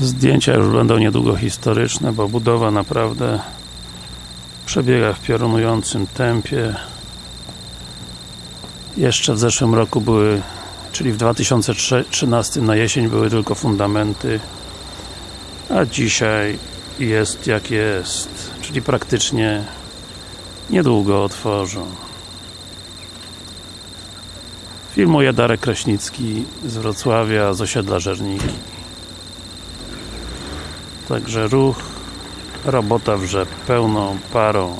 Zdjęcia już będą niedługo historyczne, bo budowa naprawdę przebiega w piorunującym tempie. Jeszcze w zeszłym roku były, czyli w 2013 na jesień były tylko fundamenty, a dzisiaj jest jak jest, czyli praktycznie niedługo otworzą. Filmuje Darek Kraśnicki z Wrocławia, z osiedla Żerniki. Także ruch, robota wrze pełną parą.